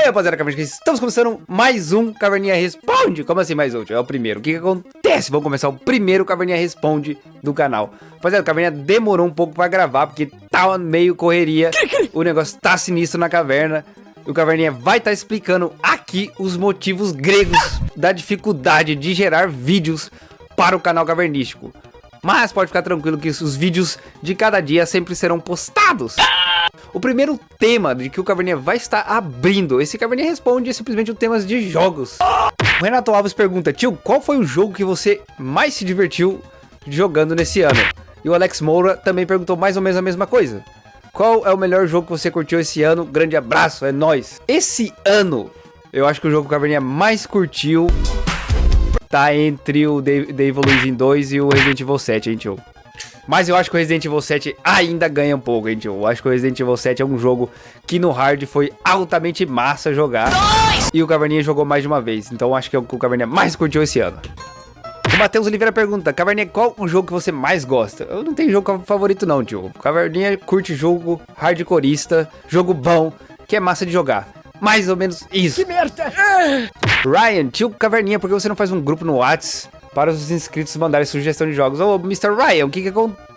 Aí, rapaziada, Caverninha, estamos começando mais um Caverninha Responde. Como assim mais um? É o primeiro. O que, que acontece? Vamos começar o primeiro Caverninha Responde do canal. Rapaziada, o Caverninha demorou um pouco pra gravar, porque tava meio correria. O negócio tá sinistro na caverna. O Caverninha vai estar tá explicando aqui os motivos gregos da dificuldade de gerar vídeos para o canal cavernístico. Mas pode ficar tranquilo que os vídeos de cada dia sempre serão postados. O primeiro tema de que o Caverninha vai estar abrindo, esse Caverninha responde simplesmente temas de jogos. O Renato Alves pergunta, tio, qual foi o jogo que você mais se divertiu jogando nesse ano? E o Alex Moura também perguntou mais ou menos a mesma coisa. Qual é o melhor jogo que você curtiu esse ano? Grande abraço, é nóis. Esse ano, eu acho que o jogo que o Caverninha mais curtiu tá entre o The Evolution 2 e o Resident Evil 7, hein, tio? Mas eu acho que o Resident Evil 7 ainda ganha um pouco, gente. Eu acho que o Resident Evil 7 é um jogo que no hard foi altamente massa jogar. E o Caverninha jogou mais de uma vez. Então acho que é o que o Caverninha mais curtiu esse ano. O Matheus Oliveira pergunta, Caverninha, qual o jogo que você mais gosta? Eu não tenho jogo favorito não, tio. Caverninha curte jogo hardcoreista, jogo bom, que é massa de jogar. Mais ou menos isso. Que merda! Ryan, tio Caverninha, por que você não faz um grupo no WhatsApp? Para os inscritos mandarem sugestão de jogos. Ô, Mr. Ryan, o que que acontece?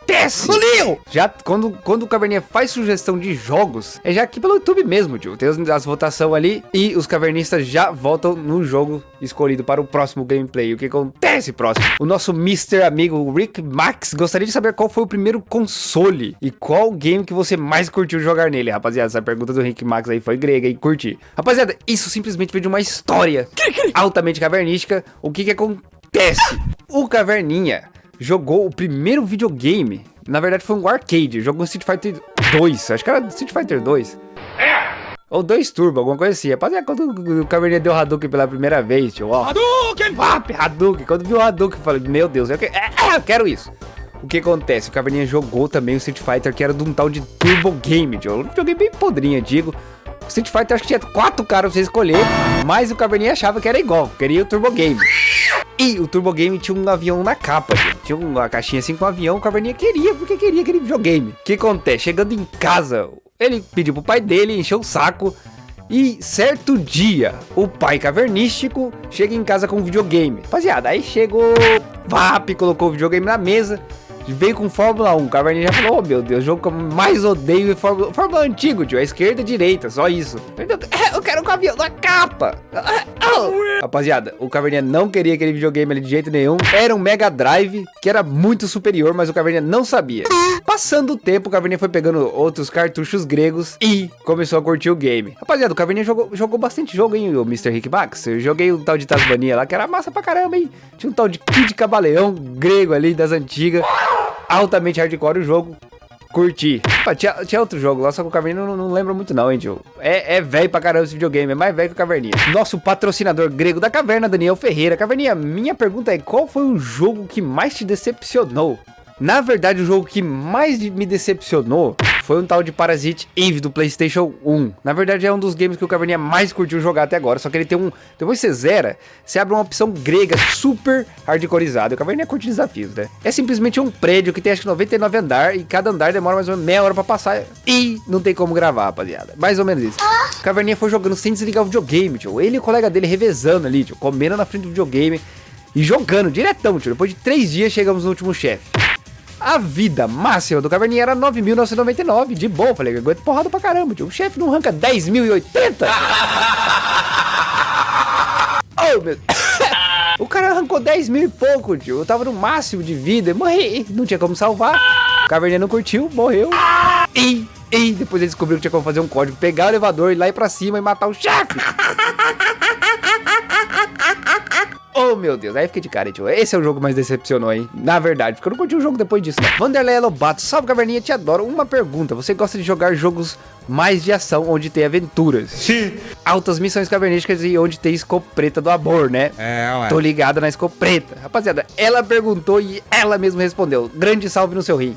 Leo! Já quando, quando o Caverninha faz sugestão de jogos, é já aqui pelo YouTube mesmo, tio. Tem as votações ali e os cavernistas já votam no jogo escolhido para o próximo gameplay. O que acontece próximo? O nosso Mr. amigo Rick Max gostaria de saber qual foi o primeiro console e qual game que você mais curtiu jogar nele, rapaziada. Essa pergunta do Rick Max aí foi grega e curti. Rapaziada, isso simplesmente veio de uma história altamente cavernística. O que que acontece? Acontece? O Caverninha jogou o primeiro videogame, na verdade foi um arcade, jogou Street Fighter 2, acho que era Street Fighter 2. Ou 2 Turbo, alguma coisa assim. Rapaziada, quando o Caverninha deu Hadouken pela primeira vez, tio, ó. Hadouken! Vap, Hadouken! Quando viu o Hadouken, eu falei, meu Deus, eu, que... é, é, eu quero isso. O que acontece? O Caverninha jogou também o Street Fighter, que era de um tal de Turbo Game, tio. Um joguei bem podrinho, digo. Street Fighter acho que tinha quatro caras pra você escolher, mas o Caverninha achava que era igual, queria o Turbo Game. E o Turbo Game tinha um avião na capa, gente. Tinha uma caixinha assim com um avião, o Caverninha queria, porque queria aquele videogame. O que acontece? Chegando em casa, ele pediu pro pai dele, encheu o saco. E certo dia, o pai cavernístico chega em casa com um videogame. Rapaziada, aí chegou, VAP, colocou o videogame na mesa veio com Fórmula 1. O Caverninha já falou, oh meu Deus, o jogo que eu mais odeio é Fórmula, Fórmula antigo, tio. É esquerda e direita, só isso. Eu quero o avião da capa. Rapaziada, o Caverninha não queria aquele videogame ali de jeito nenhum. Era um Mega Drive, que era muito superior, mas o Caverninha não sabia. Passando o tempo, o Caverninha foi pegando outros cartuchos gregos e começou a curtir o game. Rapaziada, o Caverninha jogou, jogou bastante jogo, hein, o Mr. Rick Max. Eu joguei o tal de Tasmania lá, que era massa pra caramba, hein. Tinha um tal de Kid Cabaleão grego ali, das antigas altamente hardcore o jogo. Curti. Pô, tinha, tinha outro jogo lá, só que o Caverninha não, não lembra muito não, hein, tio. É, é velho pra caramba esse videogame, é mais velho que o Caverninha. Nosso patrocinador grego da caverna, Daniel Ferreira. Caverninha, minha pergunta é, qual foi o jogo que mais te decepcionou? Na verdade, o jogo que mais me decepcionou foi um tal de Parasite Eve do Playstation 1. Na verdade, é um dos games que o Caverninha mais curtiu jogar até agora, só que ele tem um... Depois você zera, você abre uma opção grega super hardcoreizada. O Caverninha curte desafios, né? É simplesmente um prédio que tem acho que 99 andar e cada andar demora mais ou menos meia hora pra passar e não tem como gravar, rapaziada. Mais ou menos isso. O Caverninha foi jogando sem desligar o videogame, tio. Ele e o colega dele revezando ali, tio, comendo na frente do videogame e jogando diretão, tio. Depois de três dias chegamos no último chefe. A vida máxima do Caverninha era 9.999, de boa. Falei, aguento porrada pra caramba, tio. O chefe não arranca 10.080. oh, meu... o cara arrancou 10 mil e pouco, tio. Eu tava no máximo de vida e morri. Não tinha como salvar. O Caverninha não curtiu, morreu. E, e depois ele descobriu que tinha como fazer um código. Pegar o elevador, ir lá pra cima e matar o chefe. Oh, meu Deus. Aí fiquei de cara, tio. Esse é o jogo que mais decepcionou, hein? Na verdade, porque eu não curti o jogo depois disso, não. Vanderlei Lobato, salve caverninha, te adoro. Uma pergunta, você gosta de jogar jogos mais de ação, onde tem aventuras? Sim. Altas missões cavernísticas e onde tem escopeta do amor, né? É, ué. Tô ligado na escopeta. Rapaziada, ela perguntou e ela mesma respondeu. Grande salve no seu rim.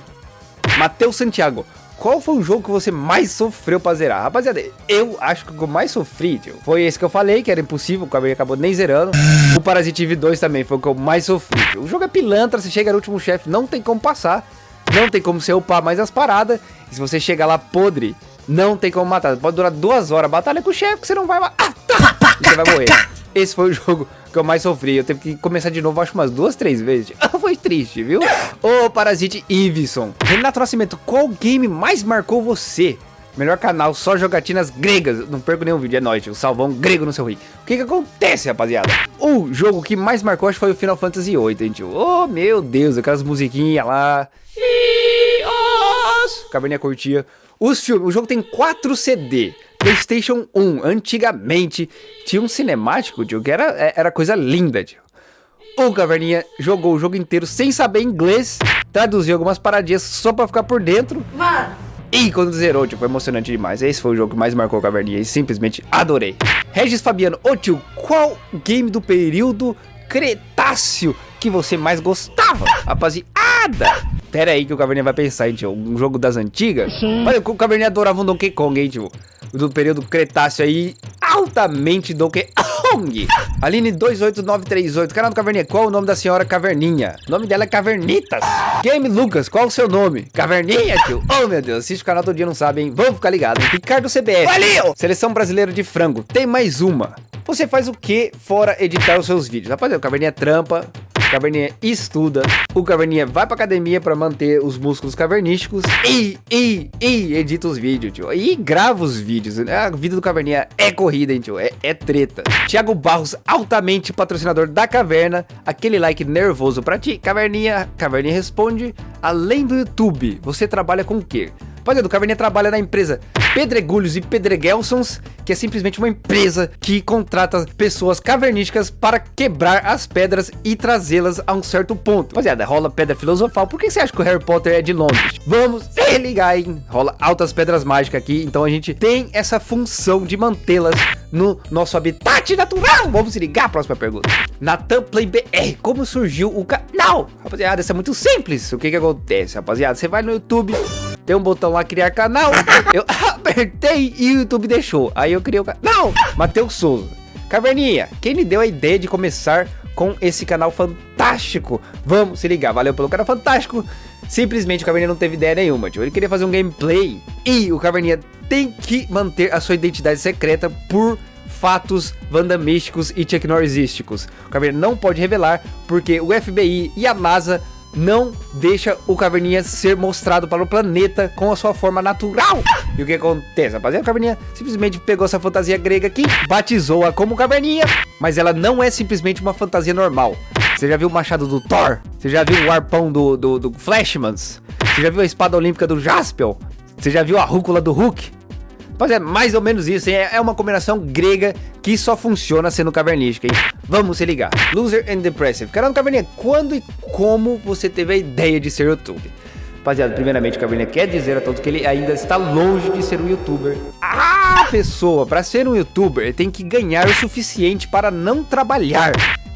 Matheus Santiago, qual foi o jogo que você mais sofreu pra zerar? Rapaziada, eu acho que o que eu mais sofri, tio, foi esse que eu falei, que era impossível, o acabou nem zerando. O Parasite Eve 2 também foi o que eu mais sofri. Tio. O jogo é pilantra, você chega no último chefe, não tem como passar. Não tem como você upar mais as paradas. E se você chegar lá podre, não tem como matar. Pode durar duas horas a batalha com o chefe que você não vai matar. E você vai morrer. Esse foi o jogo que eu mais sofri. Eu teve que começar de novo, acho umas duas, três vezes. foi triste, viu? Ô, Parasite Iveson. Renato Nascimento, qual game mais marcou você? Melhor canal, só jogatinas gregas. Não perco nenhum vídeo, é nóis, o salvão grego no seu rio. O que que acontece, rapaziada? O jogo que mais marcou, acho que foi o Final Fantasy VIII, hein, tio? Oh, meu Deus, aquelas musiquinhas lá. Caverninha curtia. Os filmes, o jogo tem 4 CD. Playstation 1, antigamente, tinha um cinemático, tio, que era, é, era coisa linda, tio. O Caverninha jogou o jogo inteiro sem saber inglês, traduziu algumas paradinhas só pra ficar por dentro. Mano! E quando zerou, tipo, foi emocionante demais. Esse foi o jogo que mais marcou a caverninha e simplesmente adorei. Regis Fabiano, ô tio, qual game do período Cretáceo que você mais gostava? Rapaziada! Pera aí que o Caverninha vai pensar, hein, tio. Um jogo das antigas? Sim. Olha, o Caverninha adorava um Donkey Kong, hein, tio. Do período Cretáceo aí, altamente Donkey Kong. Aline 28938, canal do Caverninha, qual o nome da senhora Caverninha? O nome dela é Cavernitas. Game Lucas, qual o seu nome? Caverninha, tio? Oh, meu Deus, assiste o canal todo dia, não sabe, hein? Vamos ficar ligado. Ricardo CBF. Valeu! Seleção Brasileira de Frango, tem mais uma. Você faz o que fora editar os seus vídeos? Rapaziada, o Caverninha trampa, o Caverninha estuda, o Caverninha vai pra academia pra manter os músculos cavernísticos e, e, e edita os vídeos, tio. E grava os vídeos. A vida do Caverninha é corrida, hein, tio. É, é treta. Thiago Barros, altamente patrocinador da Caverna. Aquele like nervoso pra ti. Caverninha, Caverninha responde. Além do YouTube, você trabalha com o quê? Rapaziada, o Caverninha trabalha na empresa Pedregulhos e Pedregelsons, que é simplesmente uma empresa que contrata pessoas cavernísticas para quebrar as pedras e trazê-las a um certo ponto. Rapaziada, rola pedra filosofal. Por que você acha que o Harry Potter é de Londres? Vamos se ligar, hein? Rola altas pedras mágicas aqui, então a gente tem essa função de mantê-las no nosso habitat natural. Vamos se ligar, próxima pergunta. Natan Play BR, como surgiu o canal? Rapaziada, isso é muito simples. O que que acontece, rapaziada? Você vai no YouTube, tem um botão lá, criar canal. Eu apertei e o YouTube deixou. Aí eu criei o canal. Matheus Souza. Caverninha, quem lhe deu a ideia de começar com esse canal fantástico? Vamos se ligar. Valeu pelo canal fantástico. Simplesmente o Caverninha não teve ideia nenhuma, tio. Ele queria fazer um gameplay. E o Caverninha tem que manter a sua identidade secreta por fatos vandamísticos e tecnorisísticos. O Caverninha não pode revelar porque o FBI e a NASA não deixa o Caverninha ser mostrado para o planeta com a sua forma natural. E o que acontece, rapaziada? O Caverninha simplesmente pegou essa fantasia grega aqui, batizou-a como Caverninha, mas ela não é simplesmente uma fantasia normal. Você já viu o machado do Thor? Você já viu o arpão do, do, do Flashmans? Você já viu a espada olímpica do Jaspel? Você já viu a rúcula do Hulk? Mas é mais ou menos isso, hein? É uma combinação grega que só funciona sendo cavernística, hein? Vamos se ligar. Loser and Depressive. Caramba, Caverninha, quando e como você teve a ideia de ser YouTube? Rapaziada, primeiramente o Caverninha quer dizer a todos que ele ainda está longe de ser um youtuber. A pessoa, para ser um youtuber, tem que ganhar o suficiente para não trabalhar.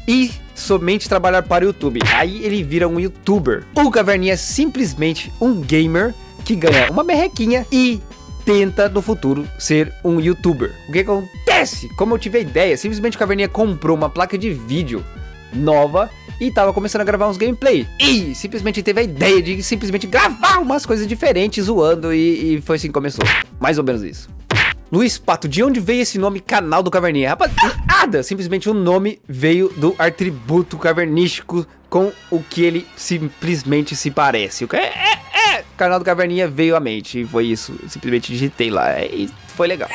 E somente trabalhar para o YouTube. Aí ele vira um youtuber. O Caverninha é simplesmente um gamer que ganha uma merrequinha e tenta no futuro ser um youtuber. O que acontece? Como eu tive a ideia, simplesmente o Caverninha comprou uma placa de vídeo nova e tava começando a gravar uns gameplay. E simplesmente teve a ideia de simplesmente gravar umas coisas diferentes zoando e, e foi assim que começou. Mais ou menos isso. Luiz Pato, de onde veio esse nome canal do Caverninha? Rapaz, nada, simplesmente o nome veio do atributo cavernístico com o que ele simplesmente se parece. O que é canal do Caverninha veio à mente. E foi isso. Eu simplesmente digitei lá e foi legal.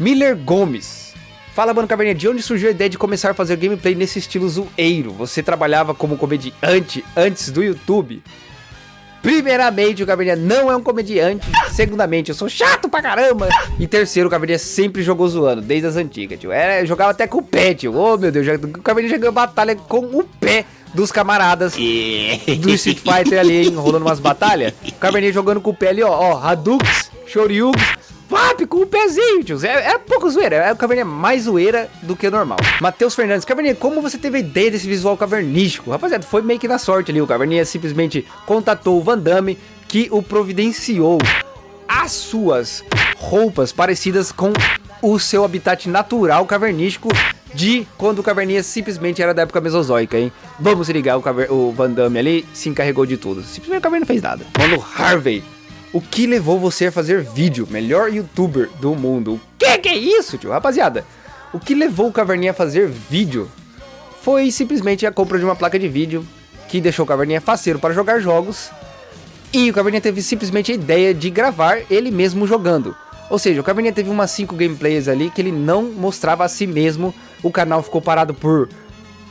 Miller Gomes. Fala, mano, Caverninha, de onde surgiu a ideia de começar a fazer gameplay nesse estilo zoeiro? Você trabalhava como comediante antes do YouTube? Primeiramente, o Caverninha não é um comediante. Segundamente, eu sou chato pra caramba. E terceiro, o Caverninha sempre jogou zoando, desde as antigas, tio. Era, jogava até com o pé, tio. Oh, meu Deus, o Caverninha já ganhou batalha com o pé dos camaradas do Street Fighter ali, hein, rolando umas batalhas. O Cabernet jogando com o pé ali, ó, ó, Hadoukes, Shoryugs, Vap com o pezinho, tio. É, é pouco zoeira. É o Caverninha mais zoeira do que normal. Matheus Fernandes. Caverninha, como você teve a ideia desse visual cavernístico? Rapaziada, foi meio que na sorte ali. O Caverninha simplesmente contatou o Van Damme, que o providenciou as suas roupas parecidas com o seu habitat natural cavernístico de quando o Caverninha simplesmente era da época mesozoica, hein? Vamos ligar, o, Caver o Van Damme ali se encarregou de tudo. Simplesmente o Caverninha não fez nada. Quando Harvey O que levou você a fazer vídeo? Melhor youtuber do mundo. O que que é isso, tio? Rapaziada, o que levou o Caverninha a fazer vídeo foi simplesmente a compra de uma placa de vídeo que deixou o Caverninha faceiro para jogar jogos. E o Caverninha teve simplesmente a ideia de gravar ele mesmo jogando. Ou seja, o Caverninha teve umas 5 gameplays ali que ele não mostrava a si mesmo. O canal ficou parado por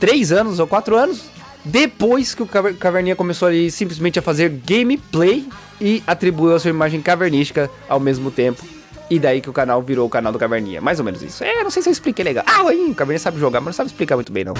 3 anos ou 4 anos. Depois que o Caverninha começou ali simplesmente a fazer gameplay e atribuiu a sua imagem cavernística ao mesmo tempo. E daí que o canal virou o canal do Caverninha. Mais ou menos isso. É, não sei se eu expliquei legal. Ah, o Caverninha sabe jogar, mas não sabe explicar muito bem, não.